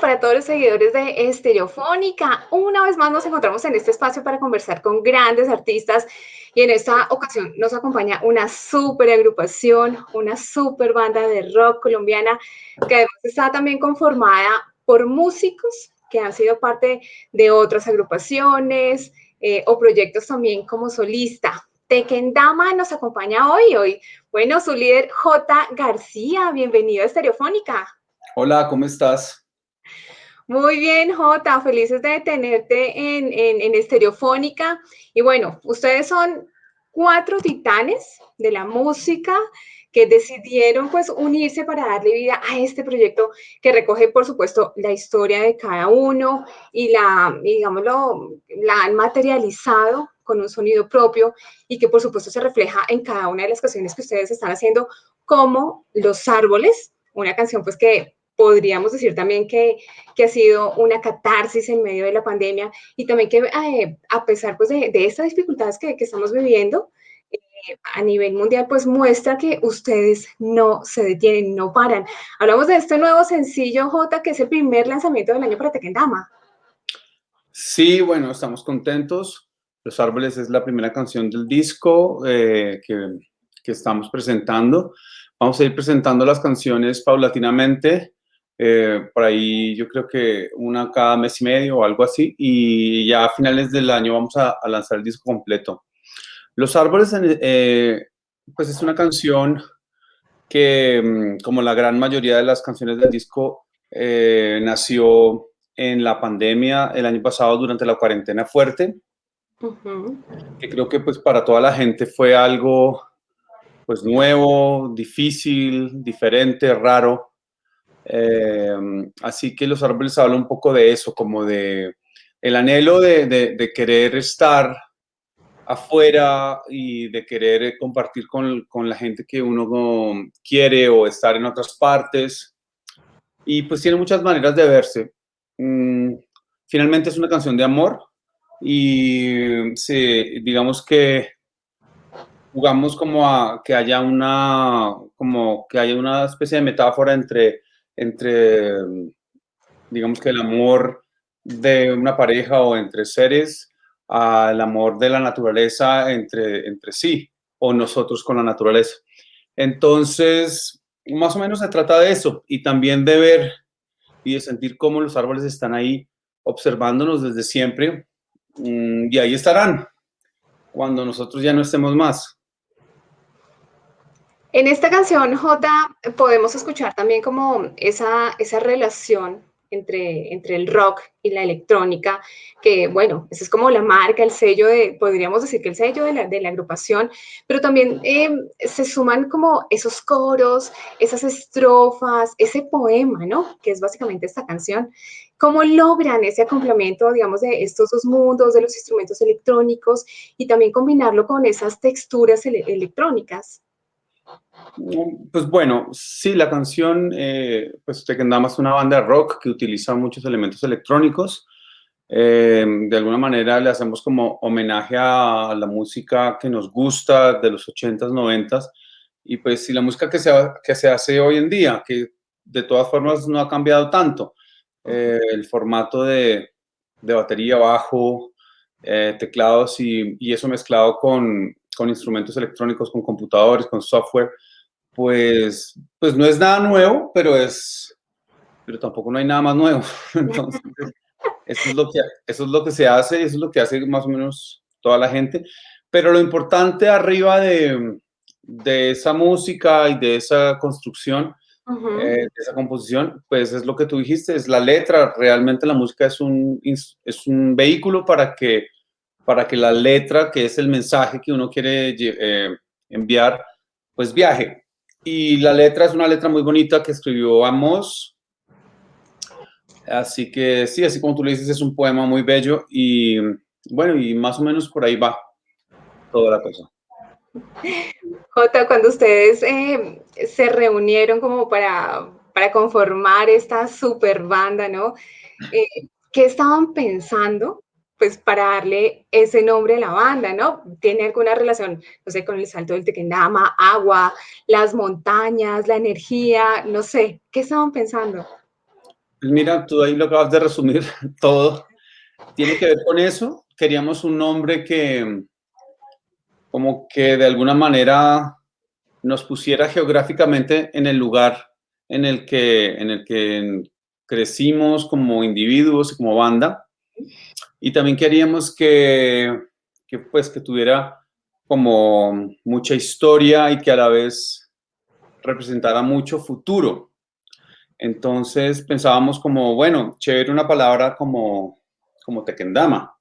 para todos los seguidores de Estereofónica. Una vez más nos encontramos en este espacio para conversar con grandes artistas y en esta ocasión nos acompaña una super agrupación, una super banda de rock colombiana que además está también conformada por músicos que han sido parte de otras agrupaciones eh, o proyectos también como solista. Tequendama nos acompaña hoy, hoy. Bueno, su líder J. García, bienvenido a Estereofónica. Hola, ¿cómo estás? Muy bien, Jota, felices de tenerte en, en, Estereofónica. Y bueno, ustedes son cuatro titanes de la música que decidieron pues unirse para darle vida a este proyecto que recoge por supuesto la historia de cada uno y la, digámoslo, la han materializado con un sonido propio y que por supuesto se refleja en cada una de las canciones que ustedes están haciendo como Los Árboles, una canción pues que podríamos decir también que, que, ha sido una catarsis en medio de la pandemia y también que eh, a pesar pues, de, de estas dificultades que, que estamos viviendo eh, a nivel mundial, pues muestra que ustedes no se detienen, no paran. Hablamos de este nuevo sencillo, J, que es el primer lanzamiento del año para Tequendama. Sí, bueno, estamos contentos. Los Árboles es la primera canción del disco eh, que, que estamos presentando. Vamos a ir presentando las canciones paulatinamente eh, por ahí yo creo que una cada mes y medio o algo así, y ya a finales del año vamos a, lanzar el disco completo. Los Árboles, eh, pues es una canción que, mm, como la gran mayoría de las canciones del disco, eh, nació en la pandemia el año pasado durante la cuarentena fuerte, que creo que pues para toda la gente fue algo pues nuevo, difícil, diferente, raro, Em, así que los árboles hablan un poco de eso, como de el anhelo de, querer estar afuera y de querer compartir con, la gente que uno quiere o estar en otras partes. Y pues tiene muchas maneras de verse. Mm, finalmente es una canción de amor y se, digamos que jugamos como a que haya una, como que haya una especie de metáfora entre entre, digamos que el amor de una pareja o entre seres al amor de la naturaleza entre, entre sí o nosotros con la naturaleza. Entonces, más o menos se trata de eso y también de ver y de sentir cómo los árboles están ahí observándonos desde siempre mm, y ahí estarán cuando nosotros ya no estemos más. En esta canción, J, podemos escuchar también como esa, esa relación entre, entre el rock y la electrónica, que bueno, esa es como la marca, el sello de, podríamos decir que el sello de la, de la agrupación, pero también eh, se suman como esos coros, esas estrofas, ese poema, ¿no? Que es básicamente esta canción. ¿Cómo logran ese acompañamiento, digamos, de estos dos mundos, de los instrumentos electrónicos y también combinarlo con esas texturas electrónicas? Pues bueno, sí, la canción, eh, pues Tequendama es una banda de rock que utiliza muchos elementos electrónicos. Eh, de alguna manera le hacemos como homenaje a la música que nos gusta de los 80s, 90s, y pues sí, la música que se, que se hace hoy en día, que de todas formas no ha cambiado tanto. Eh, el formato de, de batería, bajo, eh, teclados y, y, eso mezclado con, con instrumentos electrónicos, con computadores, con software, pues, pues no es nada nuevo, pero es, pero tampoco no hay nada más nuevo. Entonces, eso es lo que, eso es lo que se hace, eso es lo que hace más o menos toda la gente. Pero lo importante arriba de, de esa música y de esa construcción, eh, de esa composición, pues es lo que tú dijiste, es la letra. Realmente la música es un, es un vehículo para que, para que la letra, que es el mensaje que uno quiere eh, enviar, pues viaje. Y la letra es una letra muy bonita que escribió Amos. Así que sí, así como tú le dices, es un poema muy bello y bueno, y más o menos por ahí va toda la cosa. Jota, cuando ustedes eh, se reunieron como para, para conformar esta super banda, ¿no? Eh, ¿Qué estaban pensando pues para darle ese nombre a la banda, ¿no? ¿Tiene alguna relación, no sé, con el salto del Tequendama, agua, las montañas, la energía, no sé, ¿qué estaban pensando? Pues mira, tú ahí lo acabas de resumir todo. Tiene que ver con eso. Queríamos un nombre que como que de alguna manera nos pusiera geográficamente en el lugar en el que, en el que crecimos como individuos y como banda. Y también queríamos que, que, pues, que tuviera como mucha historia y que a la vez representara mucho futuro. Entonces pensábamos como, bueno, chévere una palabra como, como tequendama.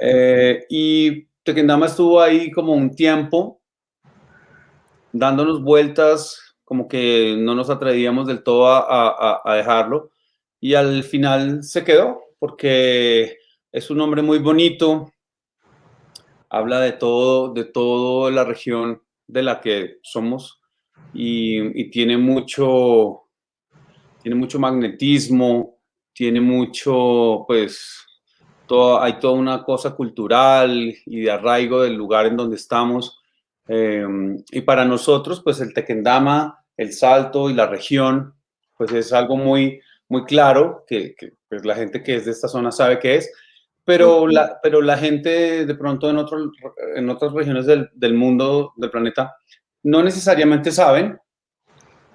Eh, y tequendama estuvo ahí como un tiempo dándonos vueltas, como que no nos atrevíamos del todo a, a dejarlo. Y al final se quedó, porque es un nombre muy bonito, habla de todo, de toda la región de la que somos y, tiene mucho, tiene mucho magnetismo, tiene mucho, pues, todo, hay toda una cosa cultural y de arraigo del lugar en donde estamos. Em, y para nosotros, pues, el Tequendama, el Salto y la región, pues, es algo muy, muy claro que pues, la gente que es de esta zona sabe qué es. Pero la, pero la gente de pronto en, otro, en otras regiones del, del mundo, del planeta, no necesariamente saben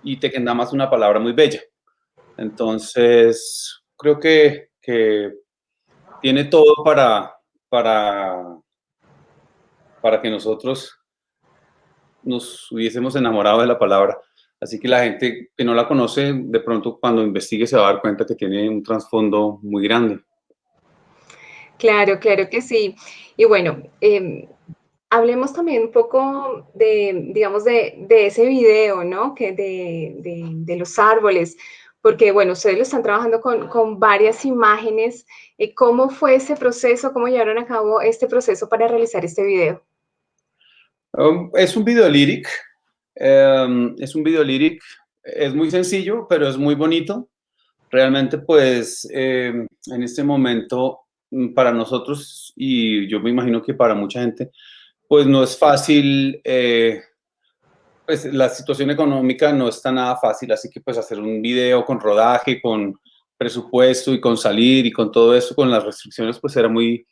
y Tequendama es una palabra muy bella. Entonces, creo que, que tiene todo para, para, para que nosotros nos hubiésemos enamorado de la palabra. Así que la gente que no la conoce, de pronto cuando investigue se va a dar cuenta que tiene un trasfondo muy grande. Claro, claro que sí. Y bueno, eh, hablemos también un poco de, digamos, de, ese video, ¿no? Que de, los árboles, porque, bueno, ustedes lo están trabajando con, varias imágenes. Eh, ¿Cómo fue ese proceso? ¿Cómo llevaron a cabo este proceso para realizar este video? Um, es un video lyric. Em, es un video lyric. Es muy sencillo, pero es muy bonito. Realmente, pues, em, en este momento, mm, para nosotros, y yo me imagino que para mucha gente, pues no es fácil, eh, pues la situación económica no está nada fácil, así que pues hacer un video con rodaje, con presupuesto y con salir y con todo eso, con las restricciones, pues era muy,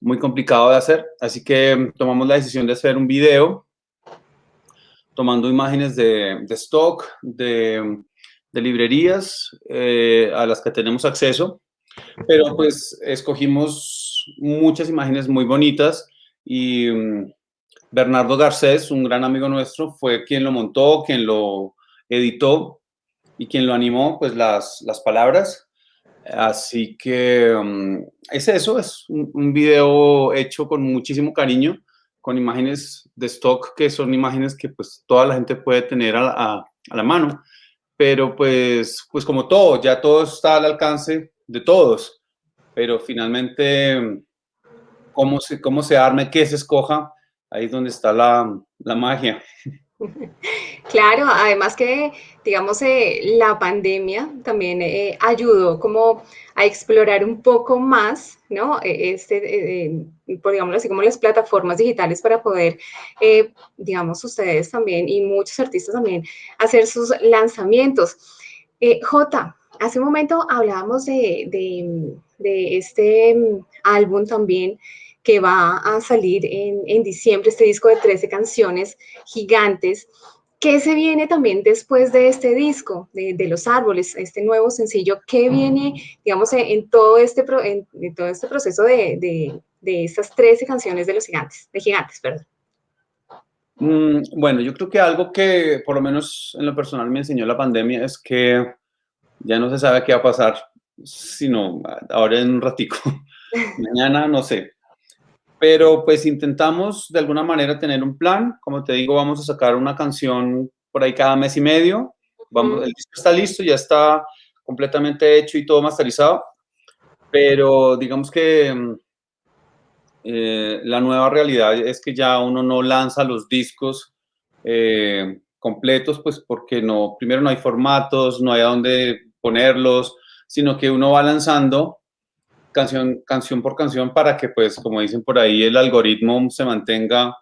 muy complicado de hacer. Así que tomamos la decisión de hacer un video tomando imágenes de, stock, de, librerías eh, a las que tenemos acceso, pero pues escogimos muchas imágenes muy bonitas y mm, Bernardo Garcés, un gran amigo nuestro, fue quien lo montó, quien lo editó y quien lo animó, pues las, las palabras. Así que mm, es eso, es un, video hecho con muchísimo cariño, con imágenes de stock que son imágenes que pues toda la gente puede tener a, la mano. Pero pues, pues como todo, ya todo está al alcance de todos. Pero finalmente cómo se, cómo se arme, qué se escoja, ahí es donde está la, la magia. Claro, además que, digamos, eh, la pandemia también eh, ayudó como a explorar un poco más, ¿no? E, este, eh, digámoslo así, como las plataformas digitales para poder, digamos, ustedes también y muchos artistas también hacer sus lanzamientos. J, hace un momento hablábamos de este mm, álbum también que va a salir en, diciembre, este disco de 13 canciones gigantes. ¿Qué se viene también después de este disco, de, Los Árboles, este nuevo sencillo? ¿Qué viene, digamos, en, todo, este, en, todo este proceso de, de, estas 13 canciones de Los Gigantes, de Gigantes, perdón? Mm, bueno, yo creo que algo que por lo menos en lo personal me enseñó la pandemia es que ya no se sabe qué va a pasar, sino ahora en un ratico. Mañana, no sé, pero pues intentamos de alguna manera tener un plan. Como te digo, vamos a sacar una canción por ahí cada mes y medio. Vamos, el disco está listo, ya está completamente hecho y todo masterizado. Pero digamos que mm, eh, la nueva realidad es que ya uno no lanza los discos eh, completos, pues porque no, primero no hay formatos, no hay a dónde ponerlos, sino que uno va lanzando canción, canción por canción para que, pues, como dicen por ahí, el algoritmo se mantenga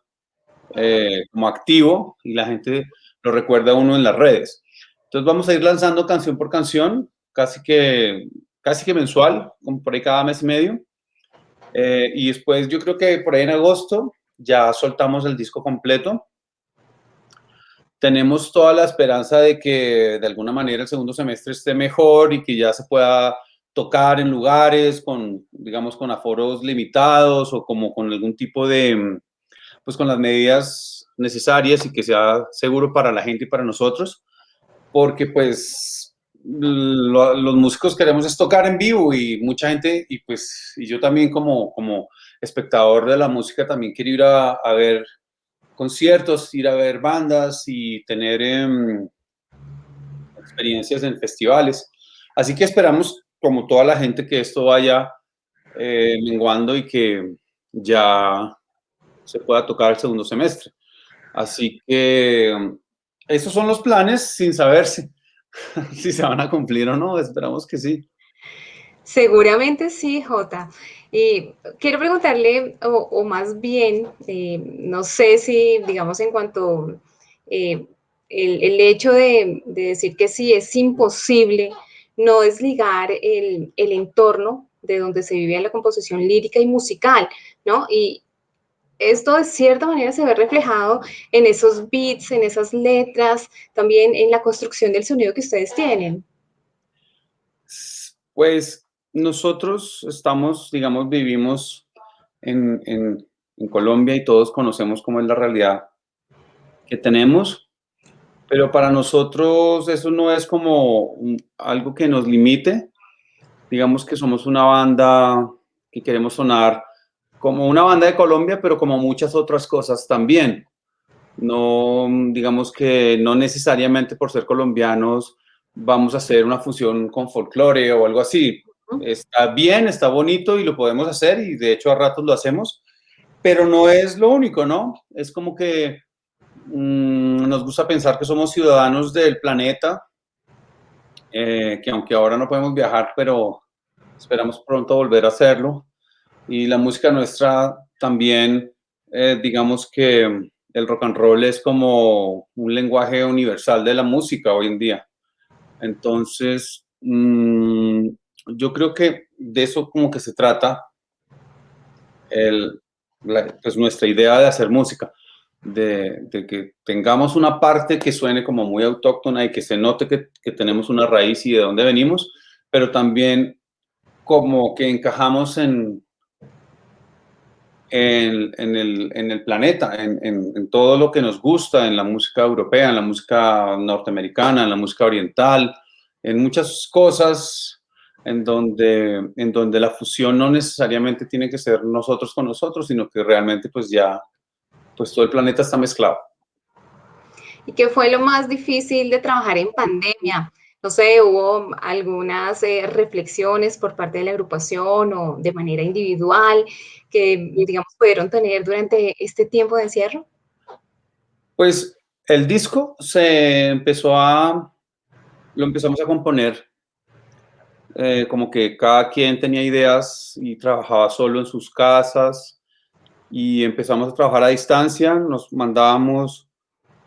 eh, como activo y la gente lo recuerda a uno en las redes. Entonces vamos a ir lanzando canción por canción. casi que, casi que mensual, como por ahí cada mes y medio. Eh, y después yo creo que por ahí en agosto ya soltamos el disco completo. Tenemos toda la esperanza de que de alguna manera el segundo semestre esté mejor y que ya se pueda tocar en lugares con, digamos, con aforos limitados o como con algún tipo de, pues con las medidas necesarias y que sea seguro para la gente y para nosotros, porque pues los músicos queremos es tocar en vivo y mucha gente, y pues y yo también como, como espectador de la música también quiero ir a, a ver conciertos, ir a ver bandas y tener em, experiencias en festivales. Así que esperamos, como toda la gente, que esto vaya eh, menguando y que ya se pueda tocar el segundo semestre. Así que esos son los planes sin saberse si se van a cumplir o no. Esperamos que sí. Seguramente sí, Jota. Y quiero preguntarle, o, más bien, eh, no sé si, digamos, en cuanto eh, el, hecho de, decir que sí es imposible no desligar el, el entorno de donde se vive la composición lírica y musical, ¿no? Y, esto de cierta manera se ve reflejado en esos beats, en esas letras, también en la construcción del sonido que ustedes tienen. Pues nosotros estamos, digamos, vivimos en, Colombia y todos conocemos cómo es la realidad que tenemos, pero para nosotros eso no es como algo que nos limite. Digamos que somos una banda que queremos sonar como una banda de Colombia, pero como muchas otras cosas también. No, digamos que no necesariamente por ser colombianos vamos a hacer una función con folclore o algo así. Está bien, está bonito y lo podemos hacer y de hecho a ratos lo hacemos, pero no es lo único, ¿no? Es como que mm, nos gusta pensar que somos ciudadanos del planeta, eh, que aunque ahora no podemos viajar, pero esperamos pronto volver a hacerlo y la música nuestra también, eh, digamos que el rock and roll es como un lenguaje universal de la música hoy en día. Entonces, mm, yo creo que de eso como que se trata el, pues nuestra idea de hacer música, de, que tengamos una parte que suene como muy autóctona y que se note que, tenemos una raíz y de dónde venimos, pero también como que encajamos en, en, el, planeta, en, todo lo que nos gusta, en la música europea, en la música norteamericana, en la música oriental, en muchas cosas en donde, en donde la fusión no necesariamente tiene que ser nosotros con nosotros, sino que realmente pues ya pues todo el planeta está mezclado. ¿Y qué fue lo más difícil de trabajar en pandemia? No sé, hubo algunas eh, reflexiones por parte de la agrupación o de manera individual que, digamos, pudieron tener durante este tiempo de encierro. Pues el disco se empezó a, lo empezamos a componer eh, como que cada quien tenía ideas y trabajaba solo en sus casas y empezamos a trabajar a distancia, nos mandábamos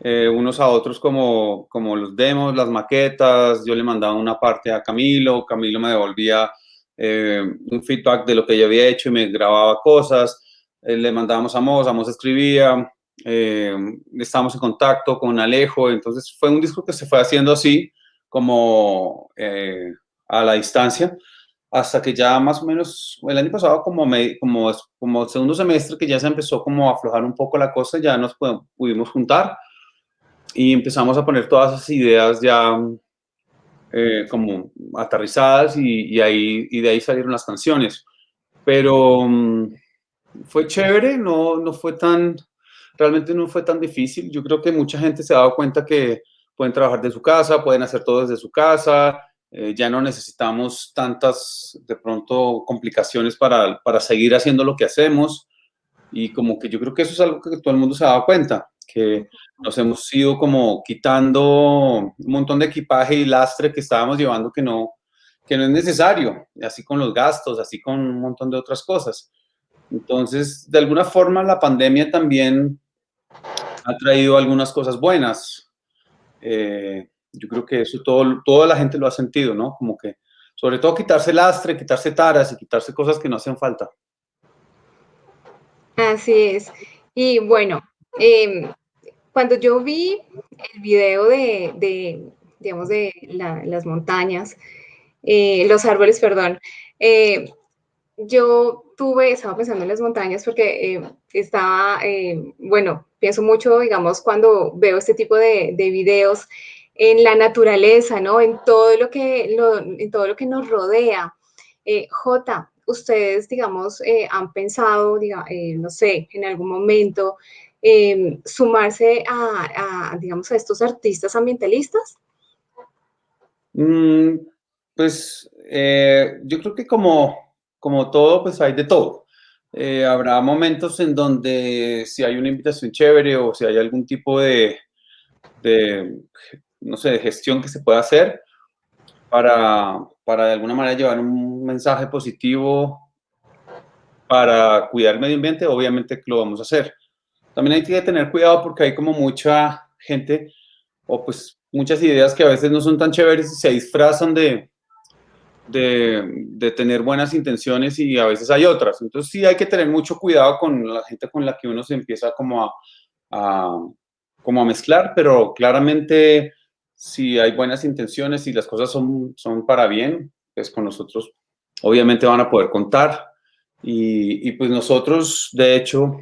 eh, unos a otros como, como los demos, las maquetas, yo le mandaba una parte a Camilo, Camilo me devolvía eh, un feedback de lo que yo había hecho y me grababa cosas, eh, le mandábamos a Mos, Mos escribía, estábamos en contacto con Alejo, entonces fue un disco que se fue haciendo así, como a la distancia, hasta que ya más o menos el año pasado, como, me, como, como segundo semestre, que ya se empezó como a aflojar un poco la cosa, ya nos pudimos juntar y empezamos a poner todas esas ideas ya eh, como aterrizadas y, ahí, y de ahí salieron las canciones. Pero mm, fue chévere, no, no fue tan, realmente no fue tan difícil. Yo creo que mucha gente se ha dado cuenta que pueden trabajar de su casa, pueden hacer todo desde su casa, eh, ya no necesitamos tantas, de pronto, complicaciones para, para seguir haciendo lo que hacemos. Y como que yo creo que eso es algo que todo el mundo se ha dado cuenta que nos hemos ido como quitando un montón de equipaje y lastre que estábamos llevando que no, que no es necesario, así con los gastos, así con un montón de otras cosas. Entonces, de alguna forma, la pandemia también ha traído algunas cosas buenas. Eh, yo creo que eso todo, toda la gente lo ha sentido, ¿no? Como que sobre todo quitarse lastre, quitarse taras y quitarse cosas que no hacen falta. Así es. Y bueno, em, cuando yo vi el video de, digamos, de las montañas, eh, los árboles, perdón, eh, yo tuve, estaba pensando en las montañas porque eh, estaba, bueno, pienso mucho, digamos, cuando veo este tipo de, de, videos en la naturaleza, ¿no? En todo lo que, en todo lo que nos rodea. J, ustedes, digamos, han pensado, no sé, en algún momento Em, sumarse a, digamos, a estos artistas ambientalistas? Mm, pues eh, yo creo que como, como todo, pues hay de todo. Eh, habrá momentos en donde si hay una invitación chévere o si hay algún tipo de no sé, de gestión que se pueda hacer para, para de alguna manera llevar un mensaje positivo para cuidar el medio ambiente, obviamente lo vamos a hacer. También hay que tener cuidado porque hay como mucha gente o pues muchas ideas que a veces no son tan chéveres y se disfrazan de, de, tener buenas intenciones y a veces hay otras. Entonces sí hay que tener mucho cuidado con la gente con la que uno se empieza como a, como a mezclar, pero claramente si hay buenas intenciones y las cosas son, son para bien, pues con nosotros obviamente van a poder contar. Y, y pues nosotros, de hecho,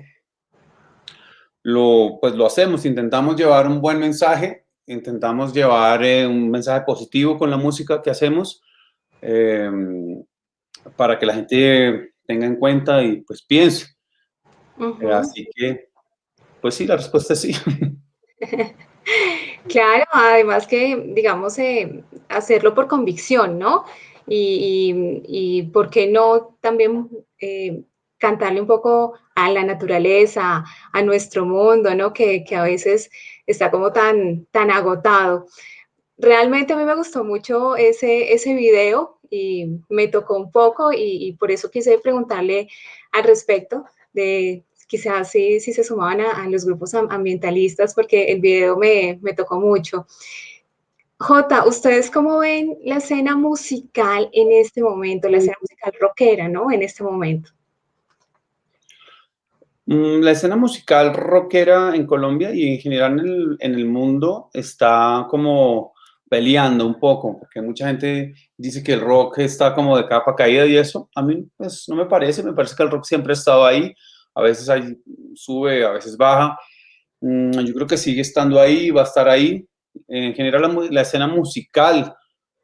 lo, pues lo hacemos, intentamos llevar un buen mensaje, intentamos llevar eh, un mensaje positivo con la música que hacemos em, para que la gente tenga en cuenta y pues piense. Eh, así que, pues sí, la respuesta es sí. claro, además que, digamos, eh, hacerlo por convicción, ¿no? Y, y, por qué no también cantarle un poco a la naturaleza, a nuestro mundo, ¿no? Que, a veces está como tan, tan agotado. Realmente a mí me gustó mucho ese, ese video y me tocó un poco y, por eso quise preguntarle al respecto de quizás si, si se sumaban a, los grupos ambientalistas porque el video me, me tocó mucho. Jota, ¿ustedes cómo ven la escena musical en este momento, la escena musical rockera, ¿no? En este momento. Mm, la escena musical rockera en Colombia y en general en el, mundo está como peleando un poco, porque mucha gente dice que el rock está como de capa caída y eso, a mí pues no me parece, me parece que el rock siempre ha estado ahí, a veces sube, a veces baja, mm, yo creo que sigue estando ahí, va a estar ahí, en general la, la escena musical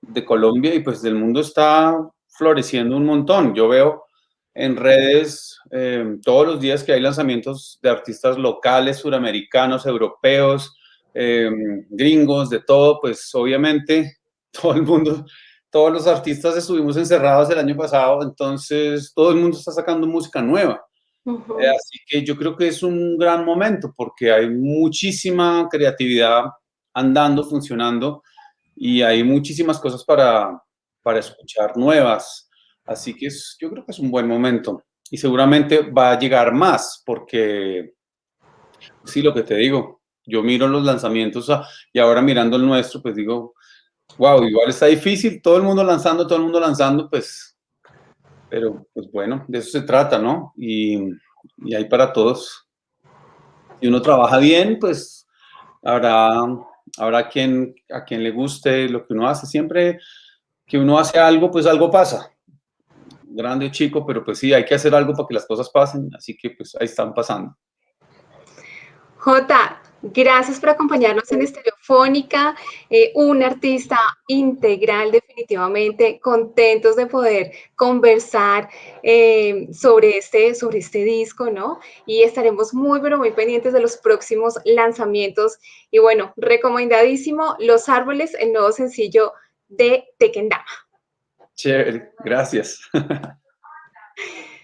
de Colombia y pues del mundo está floreciendo un montón, yo veo en redes eh, todos los días que hay lanzamientos de artistas locales, suramericanos, europeos, eh, gringos, de todo, pues obviamente todo el mundo, todos los artistas estuvimos encerrados el año pasado, entonces todo el mundo está sacando música nueva. Eh, así que yo creo que es un gran momento porque hay muchísima creatividad andando, funcionando y hay muchísimas cosas para, para escuchar nuevas. Así que yo creo que es un buen momento y seguramente va a llegar más porque, sí, lo que te digo, yo miro los lanzamientos ah, y ahora mirando el nuestro, pues digo, wow, igual está difícil, todo el mundo lanzando, todo el mundo lanzando, pues, pero pues bueno, de eso se trata, ¿no? Y, y hay para todos. Si uno trabaja bien, pues habrá, habrá quien, a quien le guste lo que uno hace. Siempre que uno hace algo, pues algo pasa grande o chico, pero pues sí, hay que hacer algo para que las cosas pasen, así que pues ahí están pasando. Jota, gracias por acompañarnos en Estereofónica, eh, un artista integral definitivamente, contentos de poder conversar eh, sobre, este, sobre este disco, ¿no? Y estaremos muy, pero muy pendientes de los próximos lanzamientos. Y bueno, recomendadísimo Los Árboles, el nuevo sencillo de Tequendama. Chévere, gracias.